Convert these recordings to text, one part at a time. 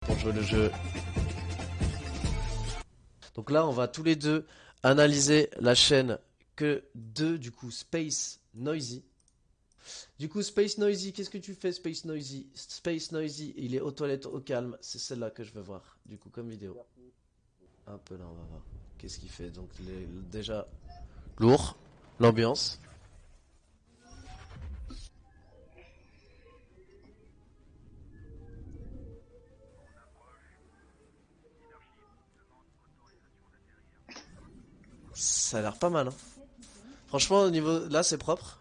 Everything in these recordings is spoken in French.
pour jouer le jeu. Donc là, on va tous les deux analyser la chaîne que de du coup Space Noisy. Du coup, Space Noisy, qu'est-ce que tu fais, Space Noisy? Space Noisy, il est aux toilettes au calme. C'est celle-là que je veux voir, du coup, comme vidéo. Un peu là, on va voir. Qu'est-ce qu'il fait? Donc, déjà, lourd, l'ambiance. Ça a l'air pas mal. Hein. Franchement, au niveau là, c'est propre.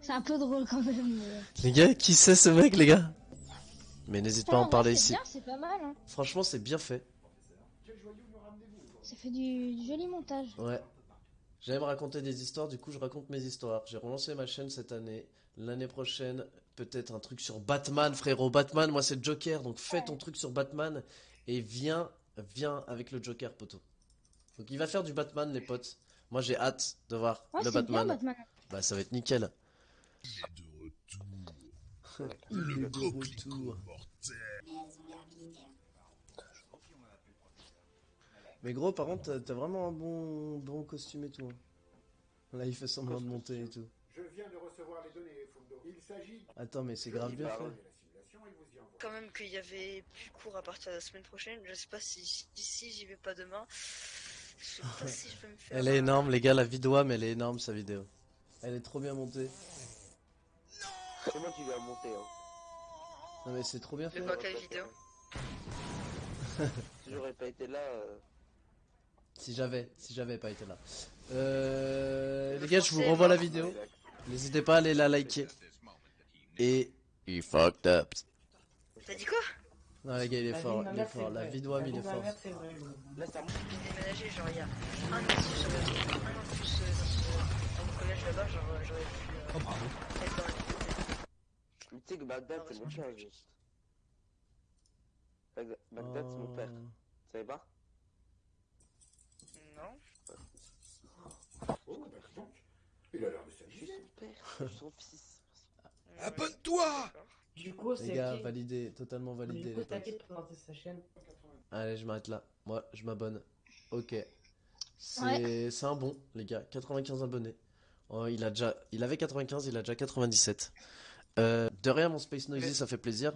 C'est un peu drôle quand même. mais- Les gars, qui c'est ce mec, les gars? Mais n'hésite pas à en Ah, parler ici. C'est bien, c'est pas mal. Hein. Franchement, c'est bien fait. Ça fait du, du joli montage. Ouais. J'aime raconter des histoires, du coup, je raconte mes histoires. J'ai relancé ma chaîne cette année. L'année prochaine, peut-être un truc sur Batman, frérot. Batman, moi, c'est Joker, donc fais ton truc sur Batman et viens, viens avec le Joker, poteau. Donc, il va faire du Batman, les potes. Moi, j'ai hâte de voir Ouais, le bien Batman. Bah, ça va être nickel. Le Il est de coquelicot retour. mortel. Mais gros, par contre, t'as- vraiment un bon, bon costume et tout. hein. Là, il fait semblant de monter et tout. Je viens de recevoir les données, Fundo. Il s'agit de Attends, mais c'est grave bien fait. la simulation et vous y envoie. Quand même qu'il y avait plus cours à partir de la semaine prochaine. Je sais pas si si j'y vais pas demain. Je sais pas si je vais me faire. Elle est énorme, les gars, la vidéo, mais elle est énorme, sa vidéo. Elle est trop bien montée. C'est moi qui l'ai monté. Hein. Non, mais c'est trop bien fait. De quoi quelle vidéo Si j'aurais pas été là, euh, Si j'avais, si j'avais pas été là. Euh, Le les gars, je vous renvoie la vidéo. N'hésitez pas à aller la liker. Et... Il fucked up. T'as dit quoi? Non, les gars, il est La vie fort, de il est fort. c'est La vrai. vidéo, La il vie est de fort. mère, c'est vrai. là ça monte. J'ai déménagé genre il y a un an si j'aurais un an de plus euh, dans, ce, dans mon collège là-bas, genre euh, j'aurais pu euh, être dans la vidéo. Mais tu sais que Bagdad c'est mon père juste. Bagdad, c'est mon père. Oh. Tu savais pas? Non. Oh, bah. Il a l'air de s'amuser. son père, son fils. Abonne-toi Du coup, Les c'est gars, qui validé, totalement Du validé, coup, les potes. t'inquiète pour lancer sa chaîne. Allez, je m'arrête là. Moi, je m'abonne. Ok. C'est un bon, les gars. 95 abonnés. Oh, il a déjà, il avait 95, il a déjà 97. Euh, de rien, mon Space Noisy, ça fait plaisir.